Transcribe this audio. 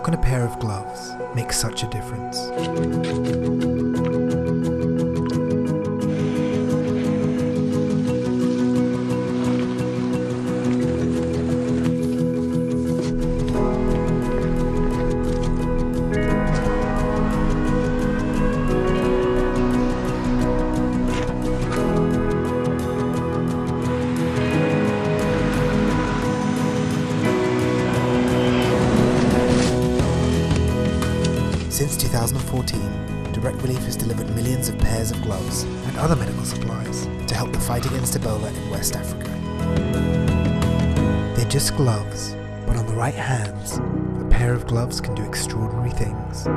can a pair of gloves make such a difference? Since 2014, Direct Relief has delivered millions of pairs of gloves and other medical supplies to help the fight against Ebola in West Africa. They're just gloves, but on the right hands, a pair of gloves can do extraordinary things.